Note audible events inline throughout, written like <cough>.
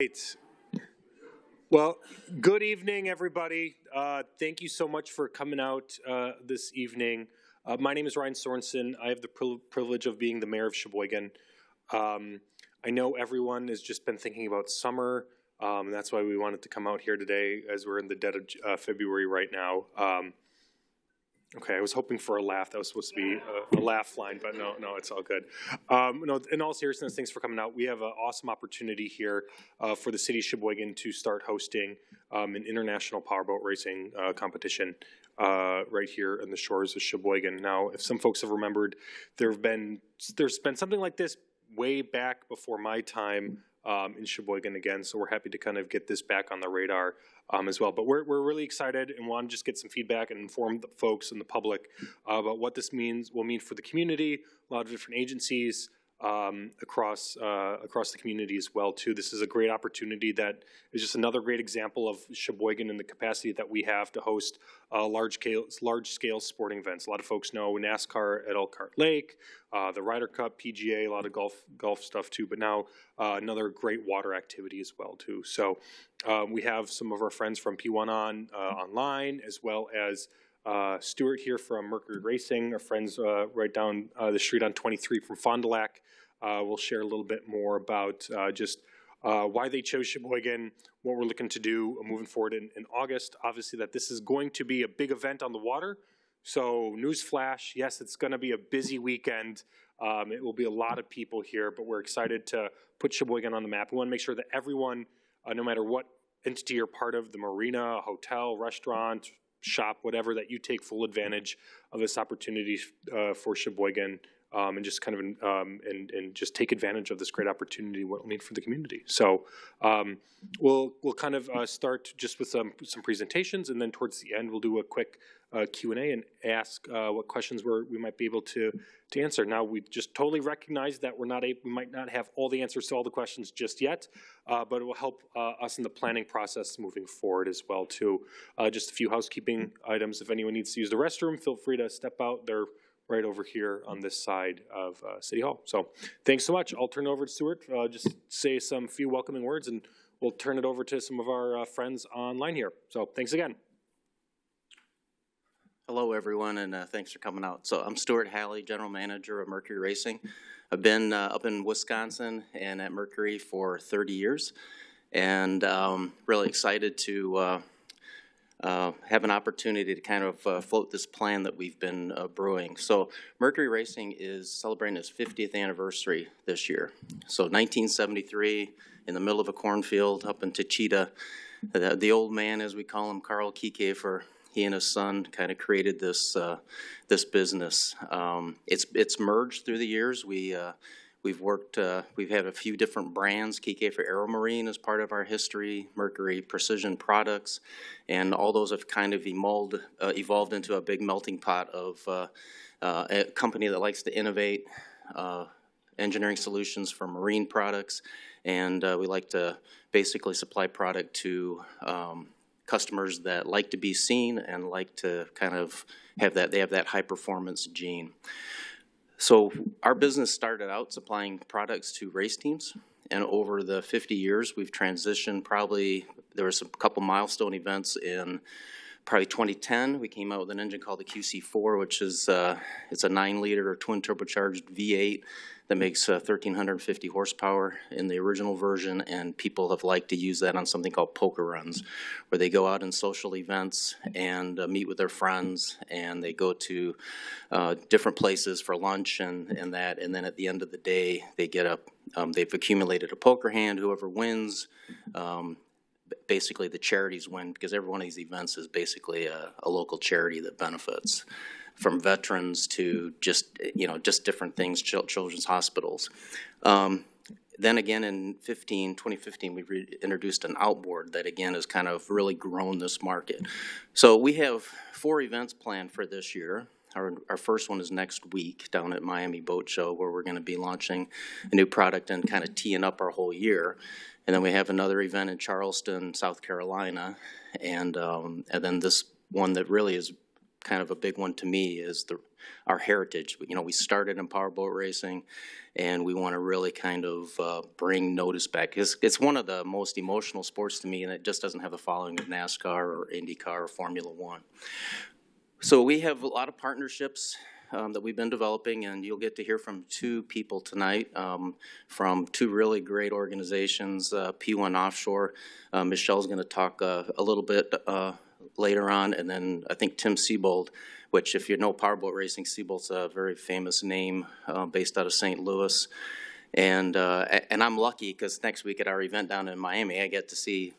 Great. Well, good evening, everybody. Uh, thank you so much for coming out uh, this evening. Uh, my name is Ryan Sorensen. I have the pri- privilege of being the mayor of Sheboygan. Um, I know everyone has just been thinking about summer, um, that's why we wanted to come out here today as we're in the dead of uh, February right now. Um, Okay, I was hoping for a laugh. That was supposed to be a, a laugh line, but no, no, it's all good. Um, no, in all seriousness, thanks for coming out. We have an awesome opportunity here uh, for the city of Sheboygan to start hosting um, an international powerboat racing uh, competition uh, right here on the shores of Sheboygan. Now, if some folks have remembered, there have been there's been something like this way back before my time um, in Sheboygan again. So we're happy to kind of get this back on the radar um, as well. But we're, we're really excited and want to just get some feedback and inform the folks and the public uh, about what this means will mean for the community, a lot of different agencies, um, across uh, across the community as well too. This is a great opportunity that is just another great example of Sheboygan and the capacity that we have to host uh, large scale large scale sporting events. A lot of folks know NASCAR at Elkhart Lake, uh, the Ryder Cup, PGA, a lot of golf golf stuff too. But now uh, another great water activity as well too. So um, we have some of our friends from P1 on uh, online as well as. Uh, Stuart here from Mercury Racing, our friends uh, right down uh, the street on 23 from Fond du Lac. Uh, we'll share a little bit more about uh, just uh, why they chose Sheboygan, what we're looking to do moving forward in, in, August. Obviously, that this is going to be a big event on the water. So, newsflash yes, it's going to be a busy weekend. Um, it will be a lot of people here, but we're excited to put Sheboygan on the map. We want to make sure that everyone, no matter what entity you're part of the marina, hotel, restaurant, shop, whatever, that you take full advantage of this opportunity uh, for Sheboygan um, and just kind of um, and and just take advantage of this great opportunity what it'll mean for the community. So um, we'll we'll kind of uh, start just with some some presentations, and then towards the end we'll do a quick uh, Q and A and ask uh, what questions we we might be able to to answer. Now we just totally recognize that we're not able, we might not have all the answers to all the questions just yet, uh, but it will help uh, us in the planning process moving forward as well too. Uh, just a few housekeeping items. If anyone needs to use the restroom, feel free to step out. They're right over here on this side of uh, City Hall. So thanks so much. I'll turn over to Stuart. Uh, just say some few welcoming words and we'll turn it over to some of our uh, friends online here. So thanks again. Hello, everyone, and uh, thanks for coming out. So I'm Stuart Halley, General Manager of Mercury Racing. I've been uh, up in Wisconsin and at Mercury for 30 years, and um, really excited to uh, have an opportunity to kind of uh, float this plan that we've been uh, brewing. So Mercury Racing is celebrating its 50th anniversary this year. So 1973, in the middle of a cornfield up in Techeetah, the, the old man, as we call him, Carl Kiekhaefer, he and his son kind of created this uh, this business. Um, it's it's merged through the years. We uh, We've worked, uh, we've had a few different brands. Kiekhaefer Aeromarine is part of our history, Mercury Precision Products, and all those have kind of evolved, uh, evolved into a big melting pot of uh, uh a company that likes to innovate uh, engineering solutions for marine products, and uh, we like to basically supply product to um, customers that like to be seen and like to kind of have that, they have that high performance gene. So our business started out supplying products to race teams, and over the 50 years, we've transitioned probably, there was a couple milestone events in probably 2010. We came out with an engine called the QC4, which is, uh, it's a nine liter twin turbocharged V8 that makes uh, 1,350 horsepower in the original version, and people have liked to use that on something called poker runs, where they go out in social events and uh, meet with their friends, and they go to uh, different places for lunch and, and that, and then at the end of the day, they get a, um, they've accumulated a poker hand, whoever wins, um, basically the charities win, because every one of these events is basically a, a local charity that benefits from veterans to just, you know, just different things, children's hospitals. Um, then again in 15, 2015, we introduced an outboard that again has kind of really grown this market. So we have four events planned for this year. Our, our first one is next week down at Miami Boat Show where we're going to be launching a new product and kind of teeing up our whole year. And then we have another event in Charleston, South Carolina. And, um, and then this one that really is kind of a big one to me is the, our heritage. You know, we started in powerboat racing and we want to really kind of, uh, bring notice back. It's, it's one of the most emotional sports to me and it just doesn't have the following of NASCAR or IndyCar or Formula One. So we have a lot of partnerships um, that we've been developing, and you'll get to hear from two people tonight um, from two really great organizations, uh, P1 Offshore. Uh, Michelle's going to talk uh, a little bit uh, later on, and then I think Tim Seebold, which if you know powerboat racing, Seebold's a very famous name uh, based out of St. Louis. And, uh, and I'm lucky because next week at our event down in Miami, I get to see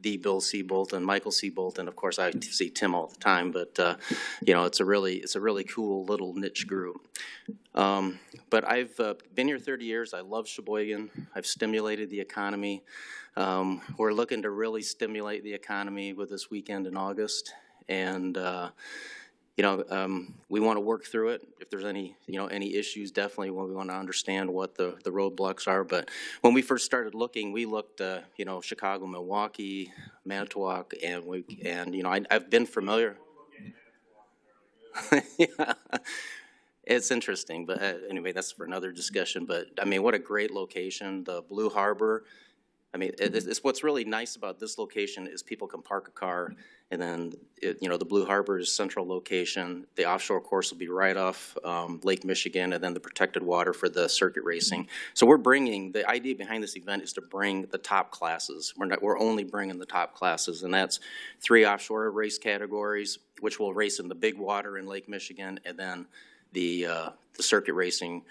the Bill Seebold and Michael Seebold, and of course I see Tim all the time. But uh, you know, it's a really it's a really cool little niche group. Um, but I've uh, been here 30 years. I love Sheboygan. I've stimulated the economy. Um, we're looking to really stimulate the economy with this weekend in August, and uh, you know, um, we want to work through it. If there's any, you know, any issues, definitely when we want to understand what the, the roadblocks are. But when we first started looking, we looked, uh, you know, Chicago, Milwaukee, Manitowoc, and we, and, you know, I, I've been familiar. Yeah. <laughs> It's interesting, but uh, anyway, that's for another discussion. But I mean, what a great location, the Blue Harbor. I mean, it's, it's- what's really nice about this location is people can park a car and then, it, you know, the Blue Harbor is central location. The offshore course will be right off, um, Lake Michigan and then the protected water for the circuit racing. So we're bringing, the idea behind this event is to bring the top classes. We're not, we're only bringing the top classes and that's three offshore race categories, which will race in the big water in Lake Michigan and then the, uh, the circuit racing,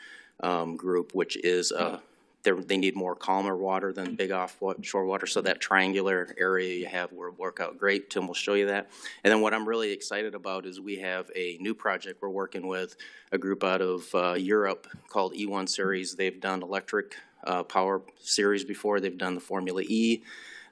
um, group, which is, uh, they need more calmer water than big offshore water, so that triangular area you have will work out great. Tim will show you that. And then what I'm really excited about is we have a new project we're working with, a group out of uh, Europe called E1 Series. They've done electric uh, power series before. They've done the Formula E,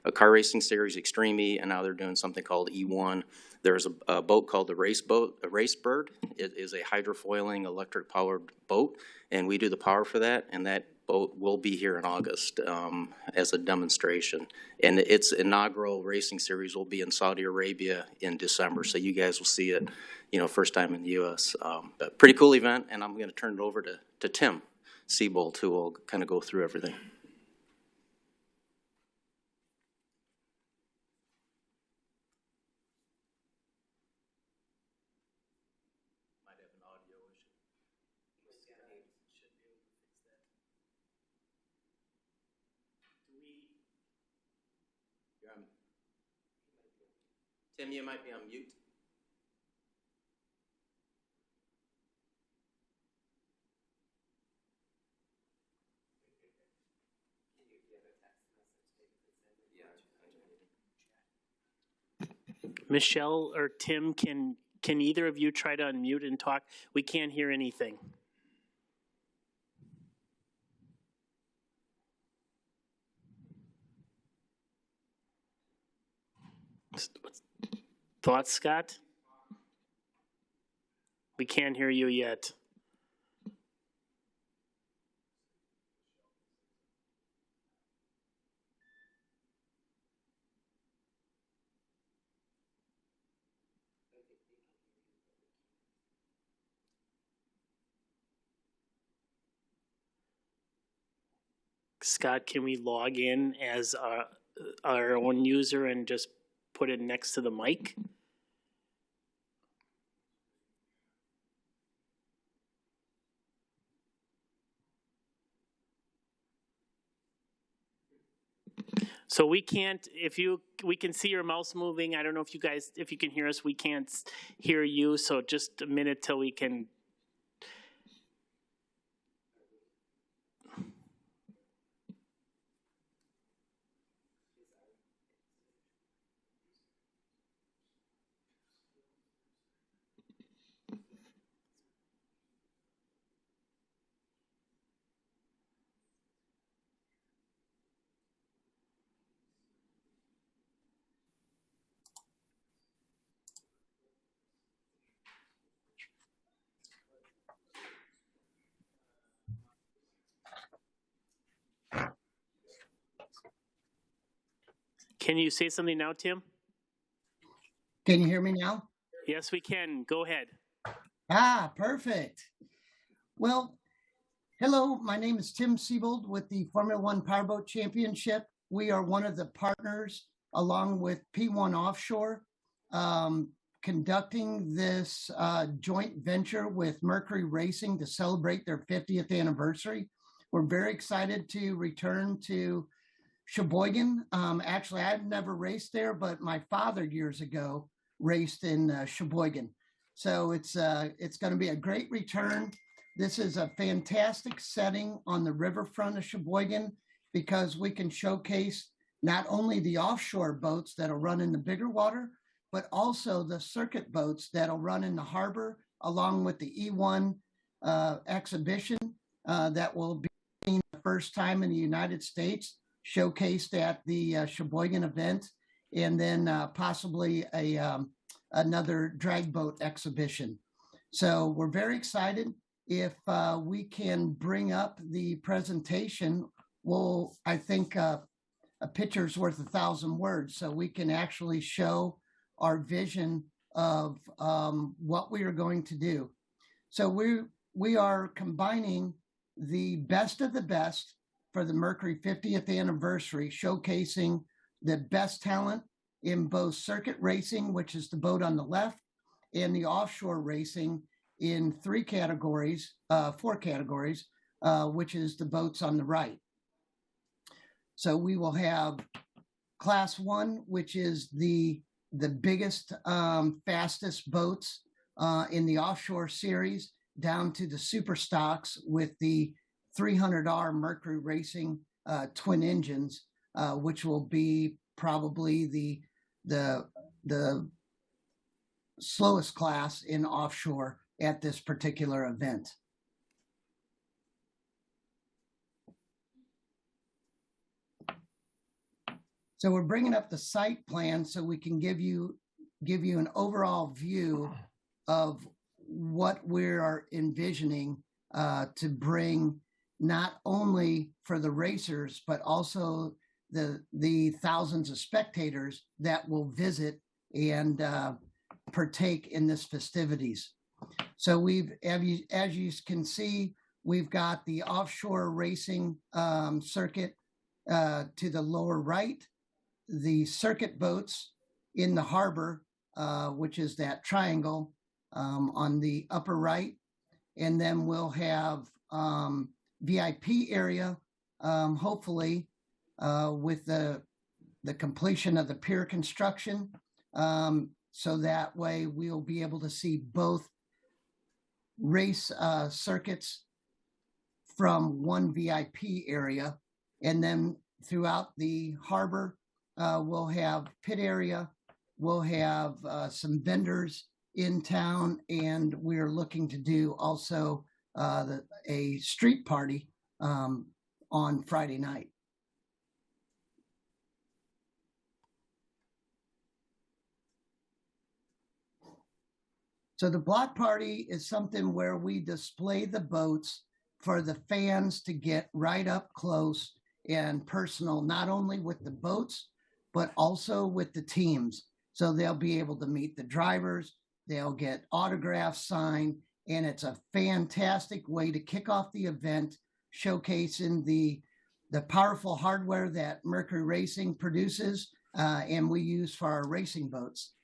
a car racing series, Extreme E, and now they're doing something called E1. There's a, a boat called the Race Boat, a RaceBird. It is a hydrofoiling electric powered boat, and we do the power for that, and that will be here in August um, as a demonstration. And its inaugural racing series will be in Saudi Arabia in December, so you guys will see it, you know, first time in the U.S. Um, But pretty cool event, and I'm going to turn it over to, to Tim Seebold, who will kind of go through everything. Tim, you might be on mute. Michelle or Tim, can, can either of you try to unmute and talk? We can't hear anything. Thoughts, Scott? We can't hear you yet. Scott, can we log in as our, our own user and just put it next to the mic? So we can't, if you, we can see your mouse moving. I don't know if you guys, if you can hear us, we can't hear you. So just a minute till we can. Can you say something now, Tim? Can you hear me now? Yes, we can. Go ahead. Ah, perfect. Well, hello, my name is Tim Seebold with the Formula One Powerboat Championship. We are one of the partners, along with P1 Offshore, um, conducting this uh, joint venture with Mercury Racing to celebrate their 50th anniversary. We're very excited to return to Sheboygan. Um, actually, I've never raced there, but my father years ago raced in uh, Sheboygan. So it's uh, it's going to be a great return. This is a fantastic setting on the riverfront of Sheboygan because we can showcase not only the offshore boats that'll run in the bigger water, but also the circuit boats that'll run in the harbor, along with the E1 uh, exhibition uh, that will be the first time in the United States showcased at the uh, Sheboygan event, and then uh, possibly a um, another drag boat exhibition. So we're very excited. If uh, we can bring up the presentation, we'll, I think, uh, a picture's worth a thousand words. So we can actually show our vision of um, what we are going to do. So we we are combining the best of the best for the Mercury 50th anniversary, showcasing the best talent in both circuit racing, which is the boat on the left, and the offshore racing in three categories, uh, four categories, uh, which is the boats on the right. So we will have class one, which is the the biggest, um, fastest boats uh, in the offshore series, down to the super stocks with the 300R Mercury Racing uh, twin engines, uh, which will be probably the the the slowest class in offshore at this particular event. So we're bringing up the site plan so we can give you give you an overall view of what we are envisioning uh, to bring not only for the racers but also the the thousands of spectators that will visit and uh, partake in this festivities. So we've, as you, as you can see, we've got the offshore racing um, circuit uh, to the lower right, the circuit boats in the harbor, uh, which is that triangle um, on the upper right, and then we'll have um, VIP area, um, hopefully, uh, with the the completion of the pier construction. Um, so that way we'll be able to see both race uh, circuits from one VIP area. And then throughout the harbor, uh, we'll have pit area, we'll have uh, some vendors in town, and we're looking to do also uh, the, a street party um, on Friday night. So the block party is something where we display the boats for the fans to get right up close and personal, not only with the boats, but also with the teams. So they'll be able to meet the drivers, they'll get autographs signed, and it's a fantastic way to kick off the event, showcasing the the powerful hardware that Mercury Racing produces uh, and we use for our racing boats.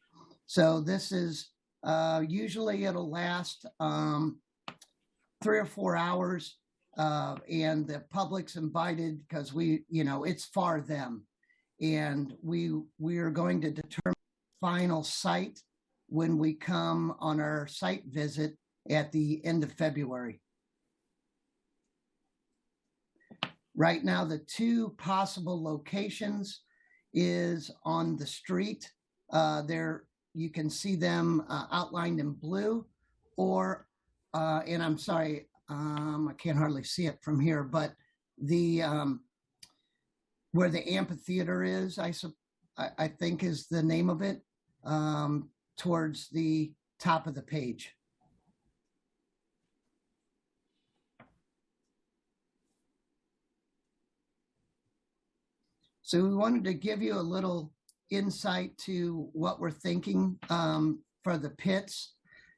So this is uh, usually it'll last um, three or four hours, uh, and the public's invited because we, you know, it's for them, and we we are going to determine final site when we come on our site visit at the end of February. Right now, the two possible locations is on the street. Uh, there you can see them uh, outlined in blue or, uh, and I'm sorry, um, I can't hardly see it from here, but the, um, where the amphitheater is, I, I, I think is the name of it, um, towards the top of the page. So we wanted to give you a little insight to what we're thinking um, for the pits.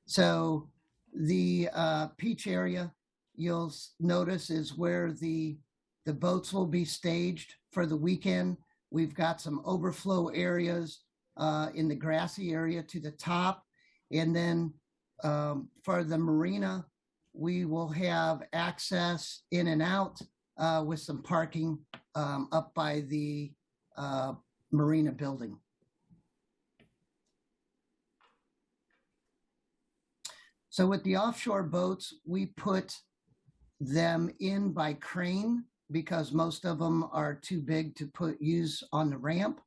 So the uh, Peach area, you'll notice is where the, the boats will be staged for the weekend. We've got some overflow areas uh, in the grassy area to the top. And then um, for the marina, we will have access in and out uh, with some parking um, up by the uh, marina building. So with the offshore boats, we put them in by crane because most of them are too big to put use on the ramp.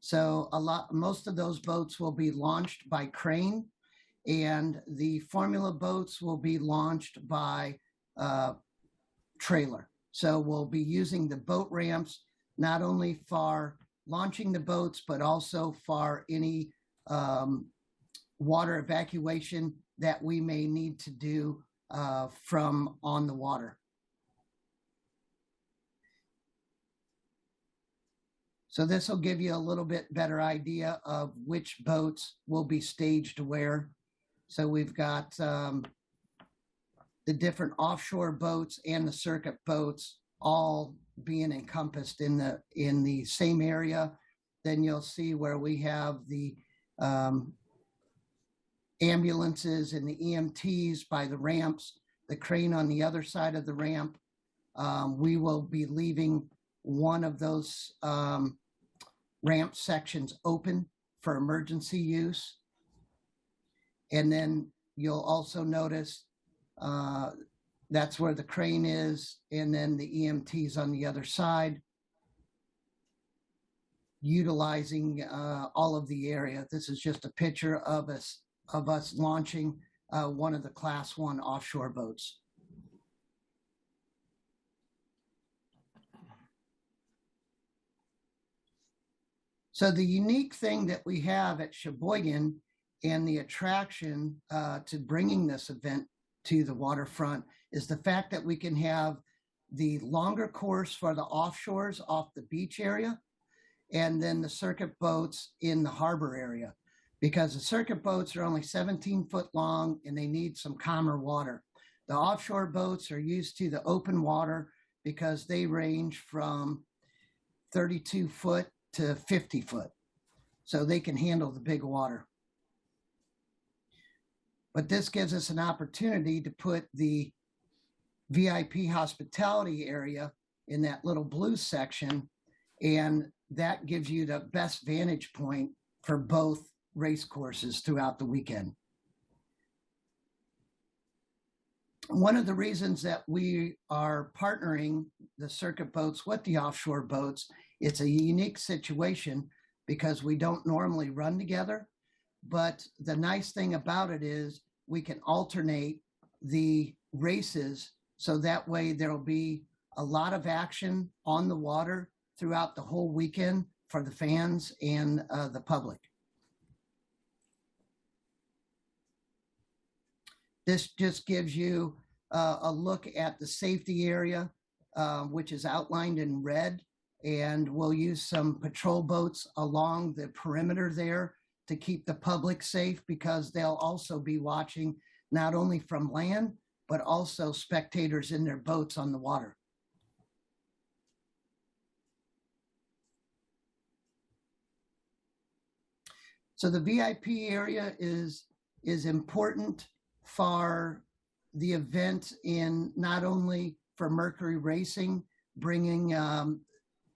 So a lot, most of those boats will be launched by crane and the formula boats will be launched by uh, trailer. So we'll be using the boat ramps not only for launching the boats, but also for any um, water evacuation that we may need to do uh, from on the water. So this will give you a little bit better idea of which boats will be staged where. So we've got um, the different offshore boats and the circuit boats all being encompassed in the in the same area. Then you'll see where we have the um, ambulances and the EMTs by the ramps, the crane on the other side of the ramp. Um, we will be leaving one of those um, ramp sections open for emergency use. And then you'll also notice uh, that's where the crane is, and then the EMTs on the other side, utilizing uh, all of the area. This is just a picture of us of us launching uh, one of the Class One offshore boats. So the unique thing that we have at Sheboygan and the attraction uh, to bringing this event to the waterfront is the fact that we can have the longer course for the offshores off the beach area and then the circuit boats in the harbor area because the circuit boats are only 17 foot long and they need some calmer water. The offshore boats are used to the open water because they range from 32 foot to 50 foot. So they can handle the big water. But this gives us an opportunity to put the VIP hospitality area in that little blue section. And that gives you the best vantage point for both race courses throughout the weekend. One of the reasons that we are partnering the circuit boats with the offshore boats, it's a unique situation because we don't normally run together. But the nice thing about it is we can alternate the races so that way there'll be a lot of action on the water throughout the whole weekend for the fans and uh, the public. This just gives you uh, a look at the safety area, uh, which is outlined in red. And we'll use some patrol boats along the perimeter there to keep the public safe because they'll also be watching not only from land, but also spectators in their boats on the water. So the VIP area is, is important for the event in not only for Mercury Racing, bringing um,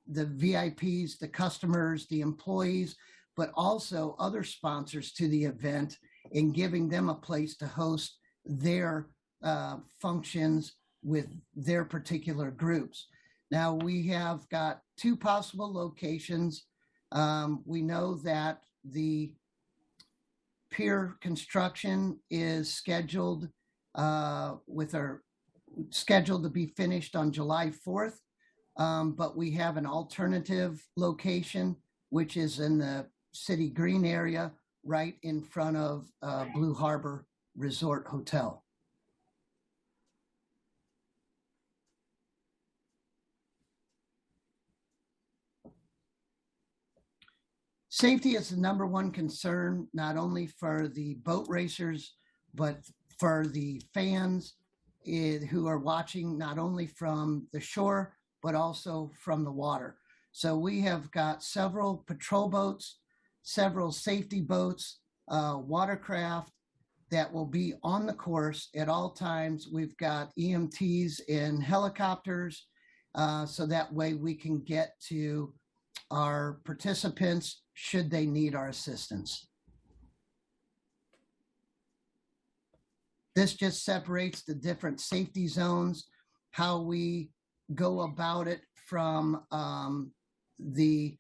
the VIPs, the customers, the employees, but also other sponsors to the event and giving them a place to host their uh, functions with their particular groups. Now, we have got two possible locations. Um, we know that the pier construction is scheduled uh, with our scheduled to be finished on July 4th. Um, but we have an alternative location, which is in the city green area, right in front of uh, Blue Harbor Resort Hotel. safety is the number one concern, not only for the boat racers, but for the fans eh, who are watching not only from the shore, but also from the water. So we have got several patrol boats, several safety boats, uh, watercraft that will be on the course at all times. We've got EMTs in helicopters, uh, so that way we can get to our participants should they need our assistance. This just separates the different safety zones, how we go about it from um, the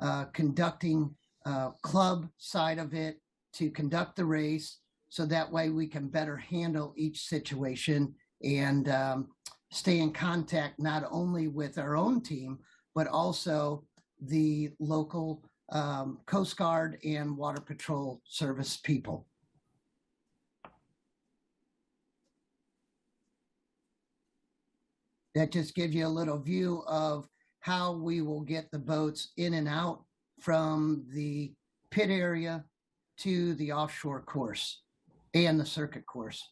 uh, conducting uh, club side of it to conduct the race. So that way we can better handle each situation and um, stay in contact not only with our own team, but also the local um, Coast Guard and Water Patrol Service people. That just gives you a little view of how we will get the boats in and out from the pit area to the offshore course and the circuit course.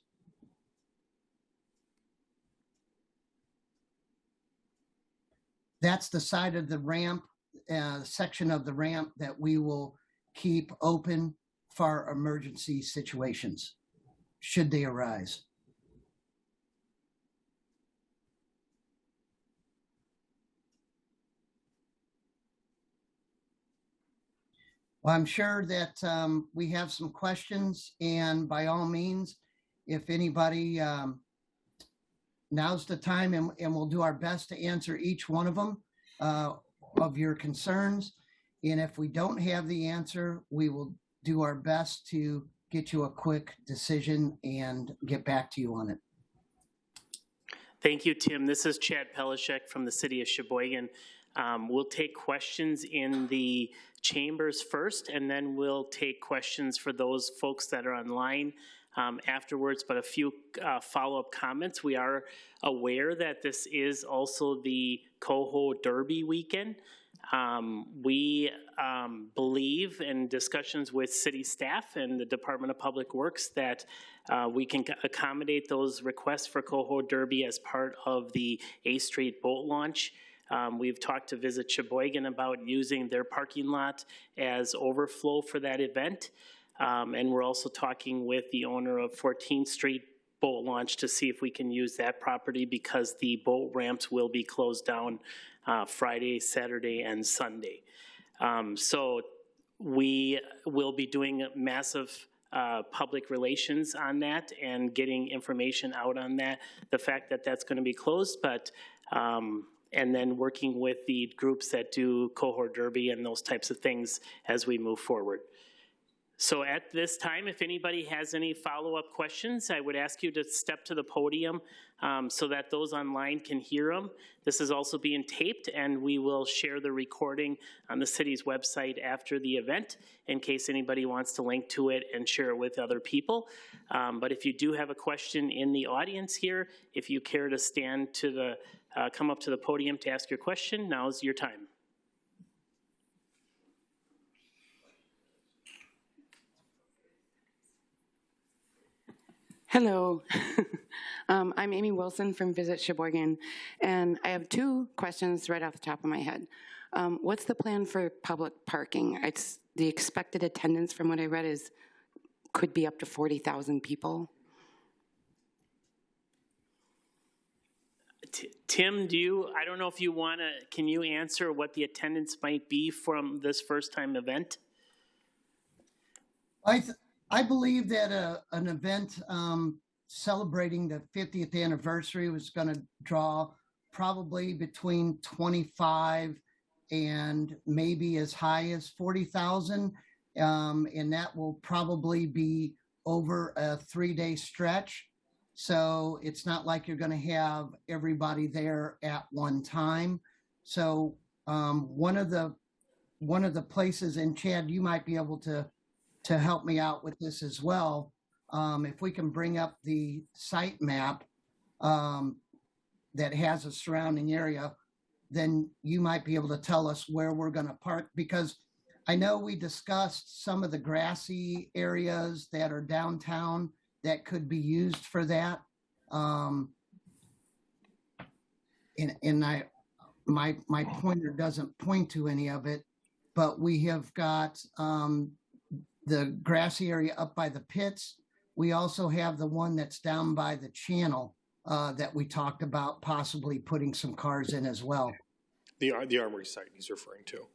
That's the side of the ramp, uh, section of the ramp that we will keep open for emergency situations, should they arise. Well, I'm sure that um, we have some questions, and by all means, if anybody, um, now's the time, and, and we'll do our best to answer each one of them uh, of your concerns. And if we don't have the answer, we will do our best to get you a quick decision and get back to you on it. Thank you, Tim. This is Chad Pelishek from the city of Sheboygan. Um, We'll take questions in the chambers first, and then we'll take questions for those folks that are online um, afterwards, but a few uh, follow-up comments. We are aware that this is also the Coho Derby weekend. Um, We um, believe in discussions with city staff and the Department of Public Works that uh, we can accommodate those requests for Coho Derby as part of the A Street boat launch. Um, We've talked to Visit Sheboygan about using their parking lot as overflow for that event. Um, And we're also talking with the owner of 14th Street Boat Launch to see if we can use that property because the boat ramps will be closed down uh, Friday, Saturday, and Sunday. Um, So we will be doing massive uh, public relations on that and getting information out on that, the fact that that's going to be closed, but, um, and then working with the groups that do Coho Derby and those types of things as we move forward. So at this time, if anybody has any follow-up questions, I would ask you to step to the podium um, so that those online can hear them. This is also being taped, and we will share the recording on the city's website after the event in case anybody wants to link to it and share it with other people. Um, But if you do have a question in the audience here, if you care to stand to the, uh, come up to the podium to ask your question, now's your time. Hello. <laughs> um, I'm Amy Wilson from Visit Sheboygan, and I have two questions right off the top of my head. Um, what's the plan for public parking? It's the expected attendance from what I read is could be up to 40,000 people. Tim, do you, I don't know if you want to, can you answer what the attendance might be from this first-time event? I, I believe that a, an event um, celebrating the 50th anniversary was going to draw probably between 25 and maybe as high as 40,000. Um, and that will probably be over a three day stretch. So it's not like you're going to have everybody there at one time. So um, one of the one of the places, and Chad, you might be able to to help me out with this as well. Um, if we can bring up the site map um, that has a surrounding area, then you might be able to tell us where we're going to park because I know we discussed some of the grassy areas that are downtown that could be used for that. Um, and, and I, my, my pointer doesn't point to any of it, but we have got, um, the grassy area up by the pits. We also have the one that's down by the channel, uh, that we talked about possibly putting some cars in as well. The, the Armory site he's referring to.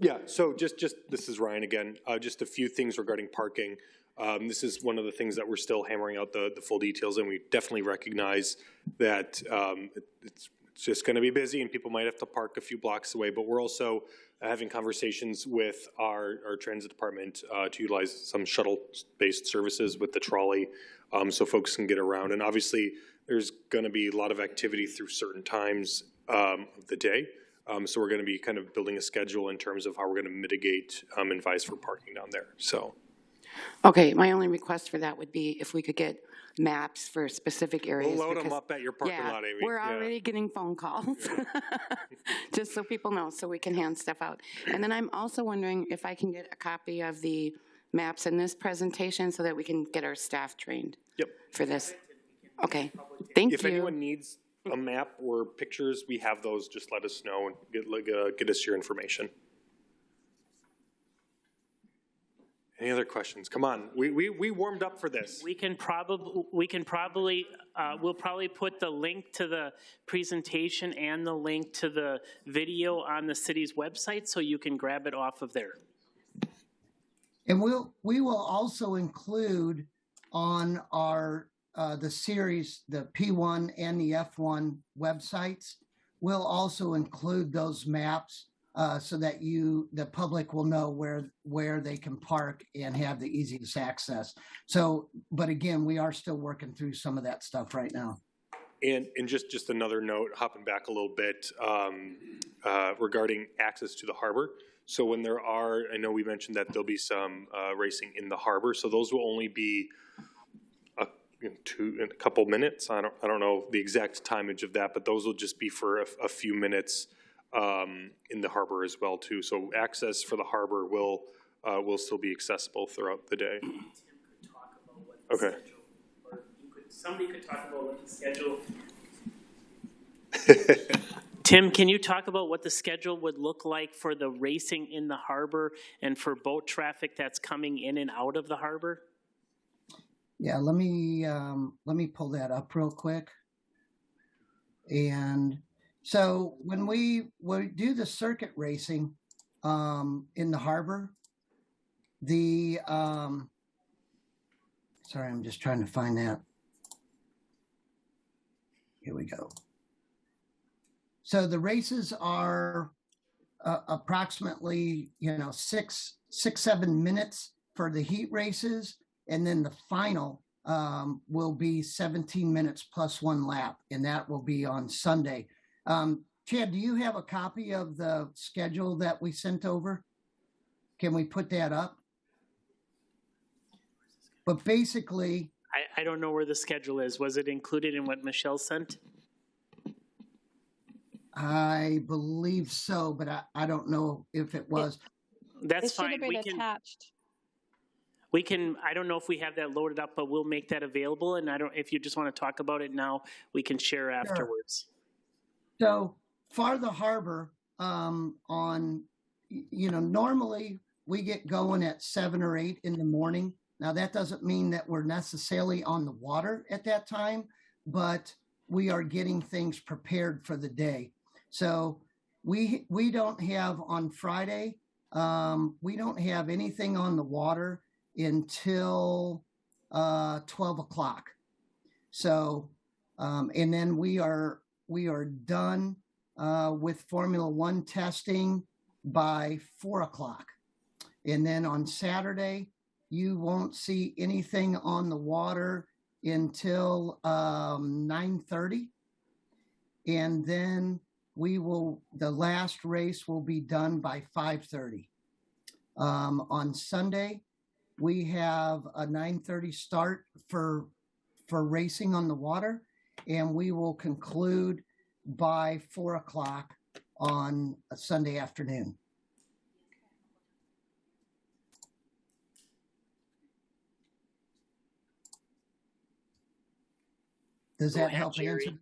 Yeah, so just, just, this is Ryan again, uh, just a few things regarding parking. Um, this is one of the things that we're still hammering out the, the full details, and we definitely recognize that, um, it- it's, it's just gonna be busy and people might have to park a few blocks away, but we're also having conversations with our, our transit department, uh, to utilize some shuttle-based services with the trolley, um, so folks can get around. And obviously, there's gonna be a lot of activity through certain times, um, of the day. Um, so we're gonna be kind of building a schedule in terms of how we're gonna mitigate, um, and for parking down there, so. Okay, my only request for that would be if we could get maps for specific areas. We'll load them because- up at your parking Yeah, lot, Amy. we're Yeah. already getting phone calls, <laughs> just so people know, so we can hand stuff out. And then I'm also wondering if I can get a copy of the maps in this presentation so that we can get our staff trained Yep. for this. Okay, thank you. If anyone needs a map or pictures, we have those, just let us know and get, like, uh, get us your information. Any other questions? Come on, we, we, we warmed up for this. We can probably, we can probably, uh, we'll probably put the link to the presentation and the link to the video on the city's website, so you can grab it off of there. And we'll, we will also include on our, uh, the series, the P1 and the F1 websites, we'll also include those maps, uh, so that you, the public will know where, where they can park and have the easiest access. So, but again, we are still working through some of that stuff right now. And, and just, just another note, hopping back a little bit, um, uh, regarding access to the harbor. So when there are, I know we mentioned that there'll be some, uh, racing in the harbor, so those will only be a, two, in a couple minutes. I don't, I don't know the exact timage of that, but those will just be for a, a few minutes, um, in the harbor as well too. So access for the harbor will, uh, will still be accessible throughout the day. Okay. Somebody could talk about what the schedule. <laughs> Tim, can you talk about what the schedule would look like for the racing in the harbor and for boat traffic that's coming in and out of the harbor? Yeah, let me um, let me pull that up real quick. And so when we do the circuit racing um, in the harbor, the um, sorry, I'm just trying to find that. Here we go. So the races are uh, approximately you know six six seven minutes for the heat races and then the final um, will be 17 minutes plus one lap, and that will be on Sunday. Um, Chad, do you have a copy of the schedule that we sent over? Can we put that up? But basically, I, I don't know where the schedule is. Was it included in what Michelle sent? I believe so, but I, I don't know if it was. That's It should fine. have We been can, attached. we can, I don't know if we have that loaded up, but we'll make that available. And I don't, if you just want to talk about it now, we can share afterwards. So for the harbor, um, on, you know, normally we get going at seven or eight in the morning. Now that doesn't mean that we're necessarily on the water at that time, but we are getting things prepared for the day. So we we don't have on Friday, um, we don't have anything on the water until uh, twelve o'clock. So, um, and then we are we are done uh, with Formula One testing by four o'clock. And then on Saturday, you won't see anything on the water until um, 9.30. And then we will, the last race will be done by 5.30. Um, on Sunday, we have a 9.30 start for, for racing on the water and we will conclude by four o'clock on a Sunday afternoon. Does that ahead, help Jerry. answer?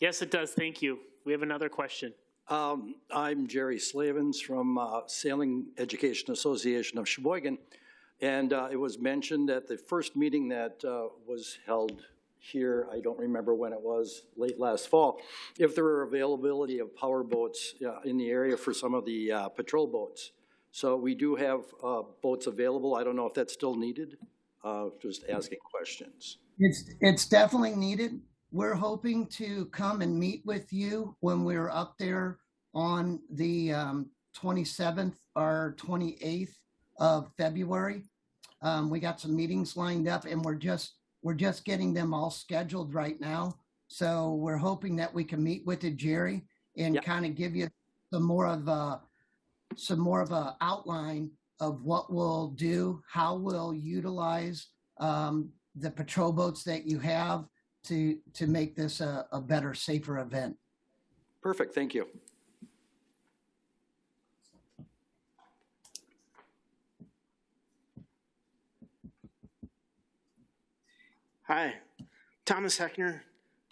Yes, it does. Thank you. We have another question. Um, I'm Jerry Slavens from uh, Sailing Education Association of Sheboygan. And uh, it was mentioned at the first meeting that uh, was held here, I don't remember when it was, late last fall, if there were availability of power boats uh, in the area for some of the uh, patrol boats. So we do have uh, boats available. I don't know if that's still needed. Uh, Just asking questions. It's, it's definitely needed. We're hoping to come and meet with you when we're up there on the um, 27th or 28th of February. Um, We got some meetings lined up and we're just, we're just getting them all scheduled right now. So we're hoping that we can meet with Jerry, and Yep. kind of give you some more of a, some more of a outline of what we'll do, how we'll utilize um, the patrol boats that you have to, to make this a, a better, safer event. Perfect, thank you. Hi, Thomas Heckner,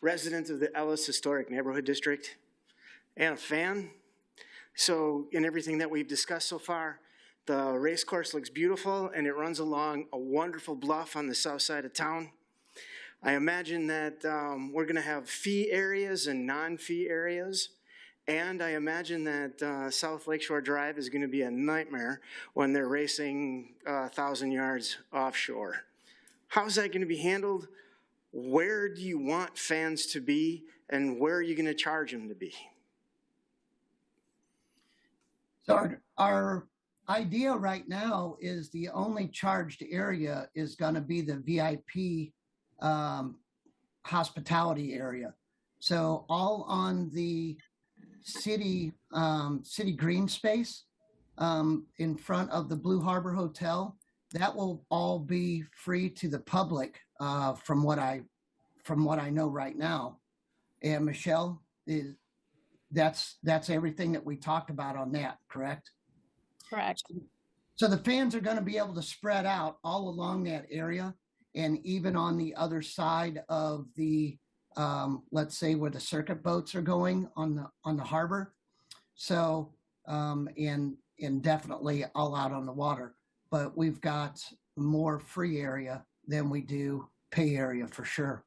resident of the Ellis Historic Neighborhood District and a fan. So in everything that we've discussed so far, the race course looks beautiful and it runs along a wonderful bluff on the south side of town. I imagine that um, we're gonna have fee areas and non-fee areas. And I imagine that uh, South Lakeshore Drive is gonna be a nightmare when they're racing a thousand yards offshore. How's that going to be handled? Where do you want fans to be and where are you going to charge them to be? So our, our idea right now is the only charged area is going to be the VIP um, hospitality area. So all on the city um, city green space um, in front of the Blue Harbor Hotel, that will all be free to the public uh, from what I from what I know right now. And Michelle is that's that's everything that we talked about on that, correct? Correct. So the fans are going to be able to spread out all along that area and even on the other side of the, um, let's say where the circuit boats are going on the, on the harbor. So, um, and, and definitely all out on the water, but we've got more free area than we do pay area for sure.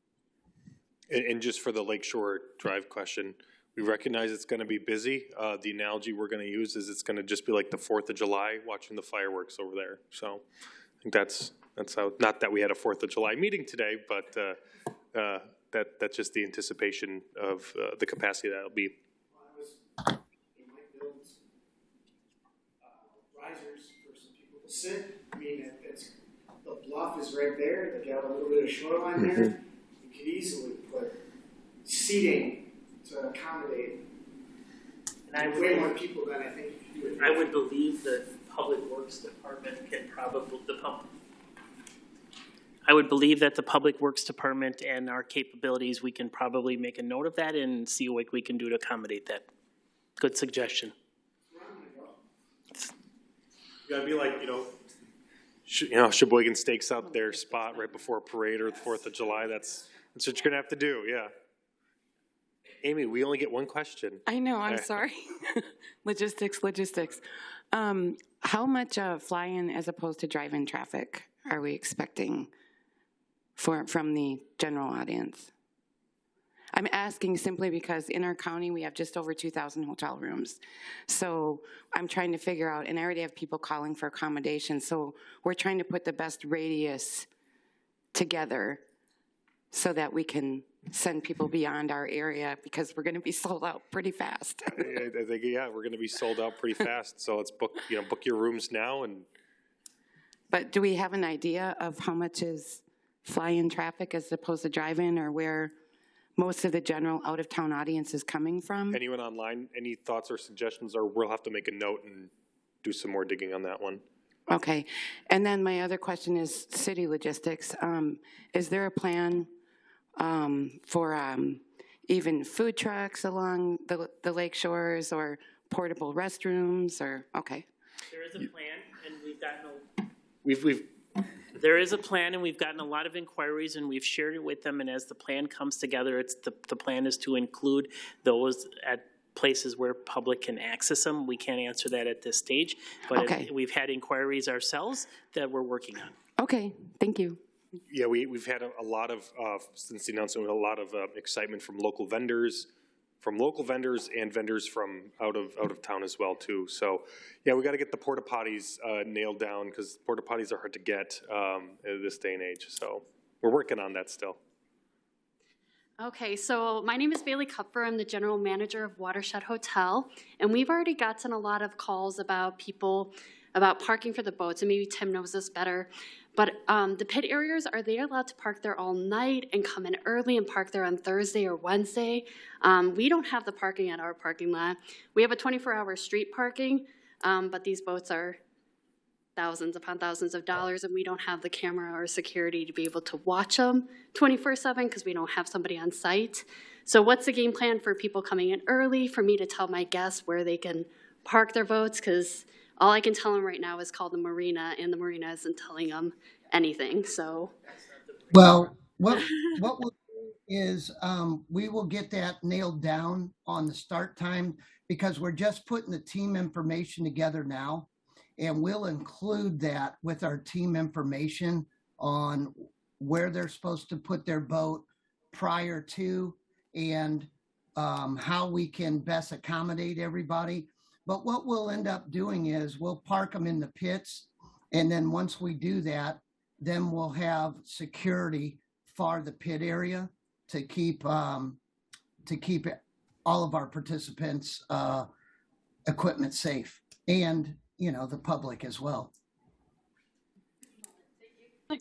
And, and just for the Lakeshore Drive question, we recognize it's gonna be busy. Uh, the analogy we're gonna use is it's gonna just be like the Fourth of July, watching the fireworks over there. So I think that's, that's how, not that we had a Fourth of July meeting today, but, uh, uh, that, that's just the anticipation of, uh, the capacity that'll be. risers for some people to sit. I mean, it- it's, the bluff is right there, they got a little bit of shoreline mm-hmm. there. You could easily put seating to accommodate And I way would, more people than I think you could do. I would believe that Public Works Department can probably, the pump. I would believe that the Public Works Department and our capabilities, we can probably make a note of that and see what we can do to accommodate that. Good suggestion. You gotta be like, you know. You know, Sheboygan stakes out their spot right before a parade or the Fourth of July. That's, that's what you're gonna have to do, yeah. Amy, we only get one question. I know, I'm sorry. <laughs> Logistics, logistics. Um, How much uh, fly-in as opposed to drive-in traffic are we expecting for, from the general audience? I'm asking simply because in our county, we have just over 2,000 hotel rooms. So I'm trying to figure out, and I already have people calling for accommodations, so we're trying to put the best radius together so that we can send people beyond our area because we're going to be sold out pretty fast. I, I think, yeah, we're gonna be sold out pretty fast, so let's book, you know, book your rooms now and But do we have an idea of how much is fly-in traffic as opposed to drive-in or where most of the general out-of-town audience is coming from? anyone online, any thoughts or suggestions, or we'll have to make a note and do some more digging on that one. Okay. And then my other question is city logistics. Um, Is there a plan um, for um, even food trucks along the the lake shores or portable restrooms or, okay. There is a plan, and we've got no. We've, we've, There is a plan, and we've gotten a lot of inquiries, and we've shared it with them, and as the plan comes together, it's, the, the plan is to include those at places where public can access them. We can't answer that at this stage, but Okay. it- we've had inquiries ourselves that we're working on. Okay, thank you. Yeah, we, we've had a, a lot of, uh, since the announcement, a lot of, uh, excitement from local vendors, from local vendors and vendors from out of, out of town as well too. So, yeah, we gotta get the porta potties, uh, nailed down, cause porta potties are hard to get, um, this day and age, so we're working on that still. Okay, so my name is Bailey Kupfer. I'm the general manager of Watershed Hotel. And we've already gotten a lot of calls about people, about parking for the boats, and maybe Tim knows this better. But um, the pit areas, are they allowed to park there all night and come in early and park there on Thursday or Wednesday? Um, we don't have the parking at our parking lot. We have a 24-hour street parking, um, but these boats are thousands upon thousands of dollars, and we don't have the camera or security to be able to watch them 24/7 because we don't have somebody on site. So what's the game plan for people coming in early, for me to tell my guests where they can park their boats? Because all I can tell them right now is call the marina, and the marina isn't telling them anything, so. Well, what, what we'll do is, um, we will get that nailed down on the start time because we're just putting the team information together now. And we'll include that with our team information on where they're supposed to put their boat prior to and, um, how we can best accommodate everybody. But what we'll end up doing is we'll park them in the pits. And then once we do that, then we'll have security for the pit area to keep um, to keep all of our participants' uh, equipment safe, and you know the public as well.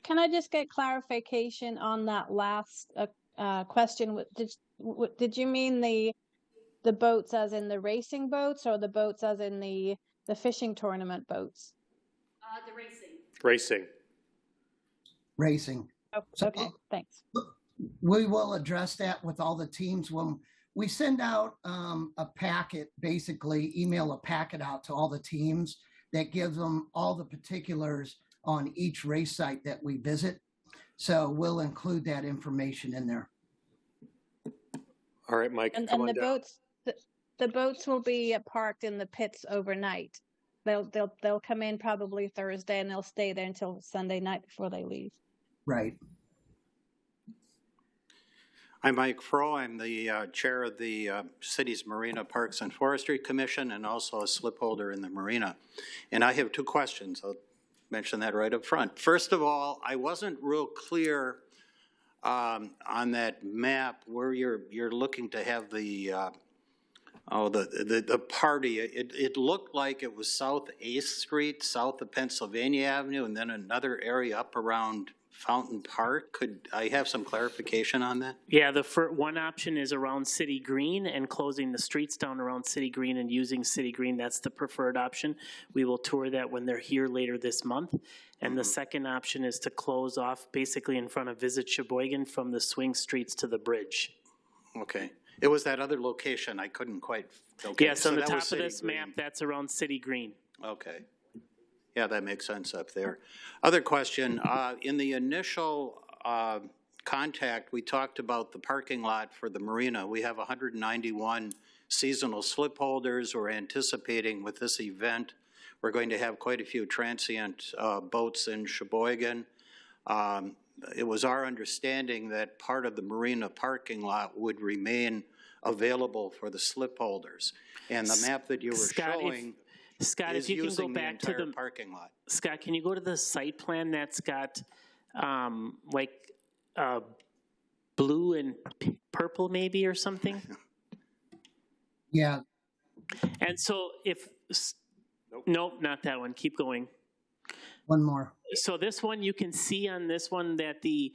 Can I just get clarification on that last uh, uh, question? Did did you mean the the boats as in the racing boats, or the boats as in the the fishing tournament boats? Uh, the racing. Racing. Racing. Oh, So- okay, thanks. We will address that with all the teams when we send out um, a packet. Basically, email a packet out to all the teams that gives them all the particulars on each race site that we visit. So we'll include that information in there. All right, Mike, And come and on the down. boats the, the boats will be uh, parked in the pits overnight. They'll they'll they'll come in probably Thursday and they'll stay there until Sunday night before they leave. Right. I'm Mike Froh. I'm the uh, Chair of the uh, city's Marina Parks and Forestry Commission and also a slip holder in the marina. And I have two questions. I'll mention that right up front. First of all, I wasn't real clear um, on that map where you're, you're looking to have the, uh, oh, the, the, the party. It, it looked like it was South Eighth Street, south of Pennsylvania Avenue, and then another area up around Fountain Park. Could I have some clarification on that? Yeah, the one option is around City Green and closing the streets down around City Green and using City Green. That's the preferred option. We will tour that when they're here later this month. And the mm-hmm. second option is to close off basically in front of Visit Sheboygan from the swing streets to the bridge. Okay. It was that other location I couldn't quite. okay, Yes, so on the that top of City this map, that's around City Green. Okay. Yeah, that makes sense up there. Other question, uh, in the initial, uh, contact, we talked about the parking lot for the marina. We have hundred and ninety-one seasonal slip holders. We're anticipating with this event, we're going to have quite a few transient, uh, boats in Sheboygan. Um, it was our understanding that part of the marina parking lot would remain available for the slip holders. And the map that you were Scott, if- showing Scott, is if you can go using the back to entire the, parking lot. Scott, can you go to the site plan that's got, um, like, uh, blue and purple maybe or something? <laughs> Yeah. And so if, s- nope, not that one, keep going. One more. So this one, you can see on this one that the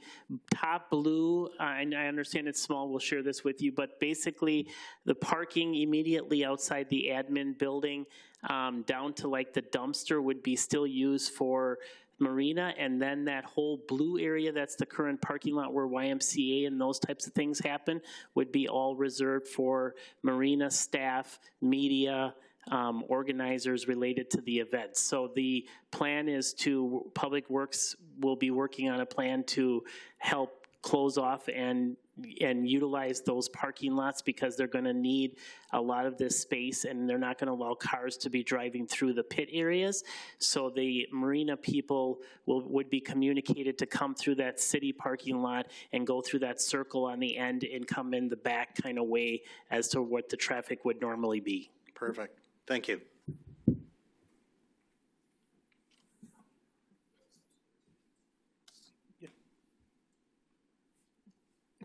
top blue, uh, and I understand it's small, we'll share this with you, but basically the parking immediately outside the admin building, um, down to like the dumpster would be still used for marina, and then that whole blue area, that's the current parking lot where YMCA and those types of things happen, would be all reserved for marina staff, media, um, organizers related to the event. So the plan is to, Public Works will be working on a plan to help close off and and utilize those parking lots because they're going to need a lot of this space and they're not going to allow cars to be driving through the pit areas. So the marina people will, would be communicated to come through that city parking lot and go through that circle on the end and come in the back kind of way as to what the traffic would normally be. Perfect. Thank you.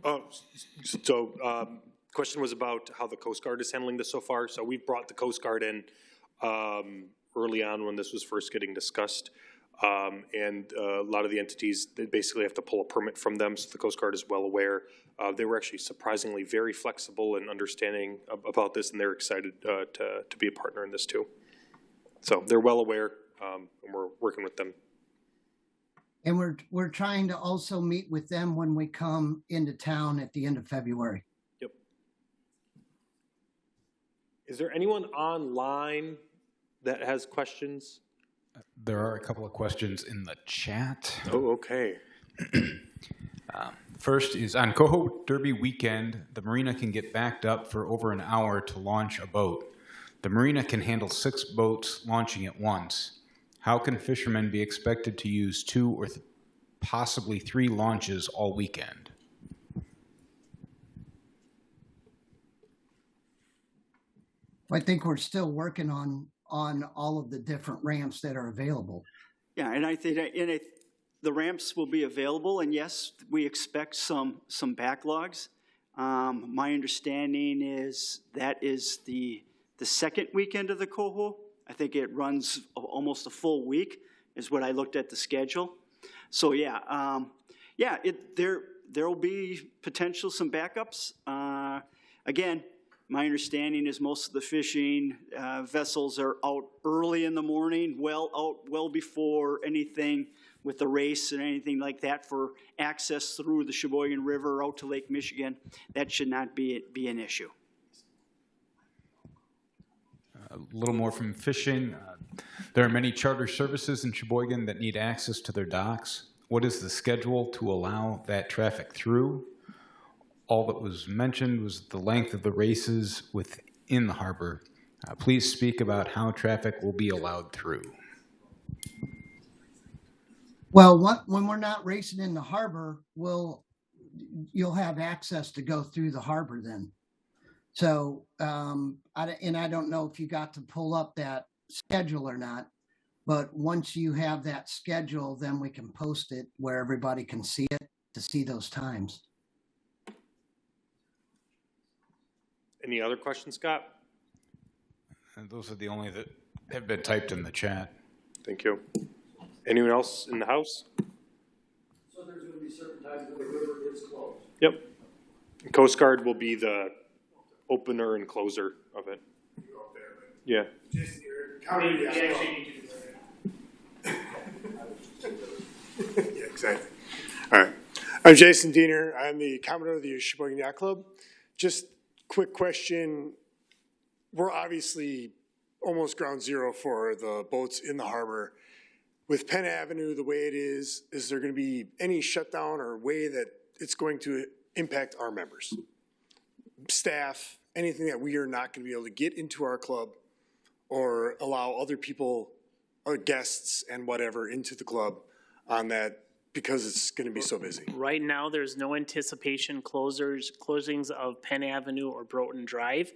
Oh, so, um, question was about how the Coast Guard is handling this so far. So we've brought the Coast Guard in, um, early on when this was first getting discussed. Um, and, uh, a lot of the entities, they basically have to pull a permit from them, so the Coast Guard is well aware. Uh, they were actually surprisingly very flexible and understanding ab- about this, and they're excited, uh, to, to be a partner in this too. So they're well aware, um, and we're working with them. And we're, we're trying to also meet with them when we come into town at the end of February. Yep. Is there anyone online that has questions? There are a couple of questions in the chat. Oh, okay. <clears throat> Um, first is on Coho Derby weekend, the marina can get backed up for over an hour to launch a boat. The marina can handle six boats launching at once. How can fishermen be expected to use two or th- possibly three launches all weekend? I think we're still working on, on all of the different ramps that are available. Yeah, and I think, and it, the ramps will be available, and yes, we expect some, some backlogs. Um, my understanding is that is the, the second weekend of the Coho. I think it runs almost a full week, is what I looked at the schedule. So, yeah, um, yeah, it, there, there will be potential some backups. Uh, again, my understanding is most of the fishing uh, vessels are out early in the morning, well out, well before anything with the race and anything like that for access through the Sheboygan River out to Lake Michigan. That should not be, be an issue. A little more from fishing. Uh, There are many charter services in Sheboygan that need access to their docks. What is the schedule to allow that traffic through? All that was mentioned was the length of the races within the harbor. Uh, Please speak about how traffic will be allowed through. Well, what, when we're not racing in the harbor, we'll, you'll have access to go through the harbor then. So, um, I, and I don't know if you got to pull up that schedule or not, but once you have that schedule, then we can post it where everybody can see it to see those times. Any other questions, Scott? And those are the only that have been typed in the chat. Thank you. Anyone else in the house? So there's gonna be certain times when the river is closed. Yep. Coast Guard will be the opener and closer of it. Yeah. <laughs> Yeah, exactly. All right. I'm Jason Diener. I'm the Commodore of the Sheboygan Yacht Club. Just quick question. We're obviously almost ground zero for the boats in the harbor. With Penn Avenue the way it is, is there going to be any shutdown or way that it's going to impact our members? Staff, anything that we are not going to be able to get into our club or allow other people, or guests and whatever into the club on that because it's going to be so busy. Right now, there's no anticipation closers, closings of Penn Avenue or Broughton Drive.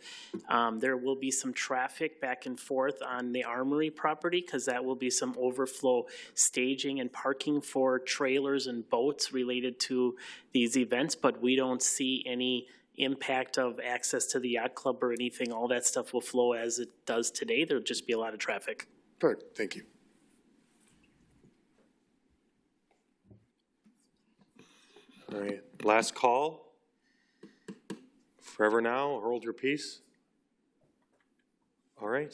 Um, there will be some traffic back and forth on the Armory property, because that will be some overflow staging and parking for trailers and boats related to these events, but we don't see any impact of access to the yacht club or anything. All that stuff will flow as it does today. There'll just be a lot of traffic. Perfect, thank you. All right. Last call. Forever now, hold your peace. All right.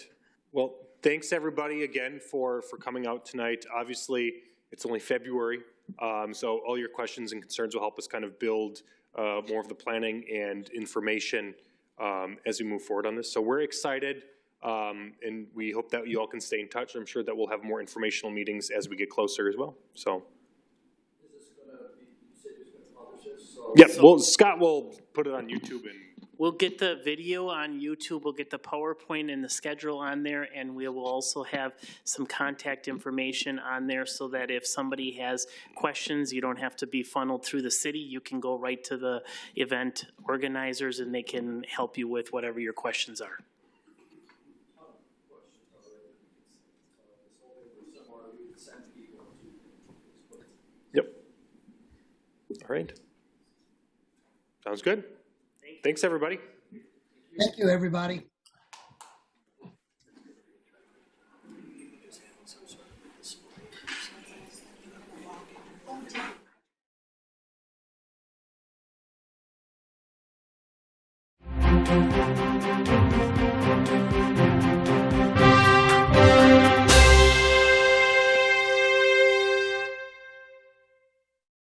Well, thanks everybody again for, for coming out tonight. Obviously, it's only February, um, so all your questions and concerns will help us kind of build uh, more of the planning and information um, as we move forward on this. So we're excited Um, and we hope that you all can stay in touch. I'm sure that we'll have more informational meetings as we get closer as well, so. Yep, well, Scott will put it on YouTube and We'll get the video on YouTube, we'll get the PowerPoint and the schedule on there, and we will also have some contact information on there so that if somebody has questions, you don't have to be funneled through the city. You can go right to the event organizers and they can help you with whatever your questions are. Yep. All right. Sounds good. Thanks, everybody. Thank you, everybody. Thank.